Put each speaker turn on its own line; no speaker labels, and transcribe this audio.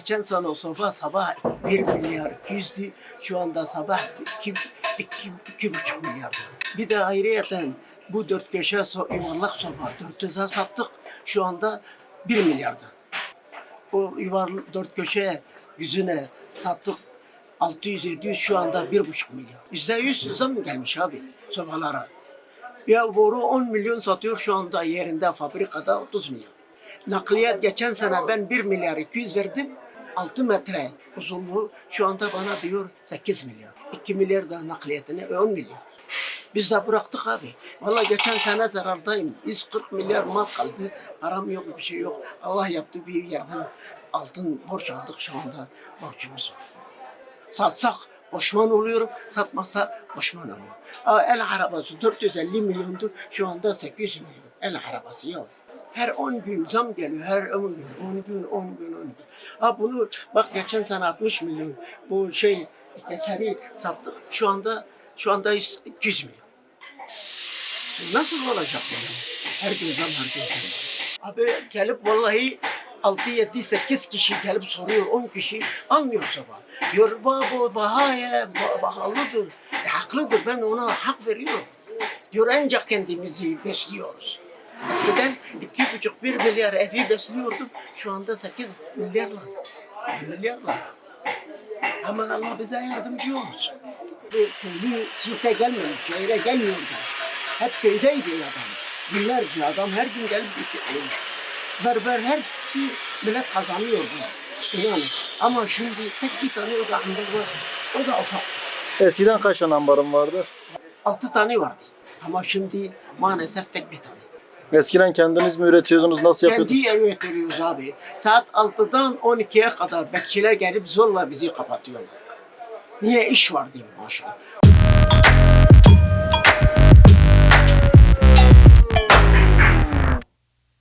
Geçen sene o sabah sabah 1 milyar 200'dü. Şu anda sabah 2, 2, 2,5 milyar. Bir de ayrıyeten bu dört köşe so yuvarlak soba 400'e sattık. Şu anda 1 milyardı. O yuvarlak dört köşe yüzüne sattık 600-700 şu anda 1,5 milyar. Yüzde yüz zam gelmiş abi sobalara. Ya boru 10 milyon satıyor şu anda yerinde fabrikada 30 milyon. Nakliyat geçen sene ben 1 milyar 200 verdim. 6 metre uzunluğu şu anda bana diyor 8 milyar. 2 milyar da nakliyatını 10 milyar. Biz de bıraktık abi. Vallahi geçen sene zarardayım. 140 milyar mal kaldı. Param yok bir şey yok. Allah yaptı bir yerden altın borç aldık şu anda borcumuz var. Satsak boşman oluyorum, satmazsa boşman oluyor. El arabası 450 milyondu, şu anda 800 milyon. El arabası ya. Her 10 gün zam geliyor, her 10 gün, 10 gün, 10 gün, 10 gün. Ha bunu bak geçen sene 60 milyon bu şey eseri sattık. Şu anda şu anda 100 200 milyon. Nasıl olacak bu? Her gün zam, her gün zam. Abi gelip vallahi 6, 7, 8 kişi gelip soruyor, 10 kişi almıyor sabah. Diyor bu bahaya pahalıdır. E, haklıdır ben ona hak veriyorum. Diyor ancak kendimizi besliyoruz. Eskiden iki buçuk bir milyar evi besliyordum. Şu anda sekiz milyar lazım. Bir milyar lazım. Ama Allah bize yardımcı olsun. Bu köylü çifte gelmiyor, şehre gelmiyordu. Hep köydeydi adam. Binlerce adam her gün gelip gidiyor. Berber hepsi millet kazanıyordu. İnanın. Ama şimdi tek bir tane o da ambar var. O da ufak.
Eskiden kaç tane ambarın vardı?
Altı tane vardı. Ama şimdi maalesef tek bir tane.
Eskiden kendiniz mi üretiyordunuz? Nasıl yapıyordunuz?
Kendi üretiyoruz abi. Saat 6'dan 12'ye kadar bekçiler gelip zorla bizi kapatıyorlar. Niye iş var diyeyim maşallah.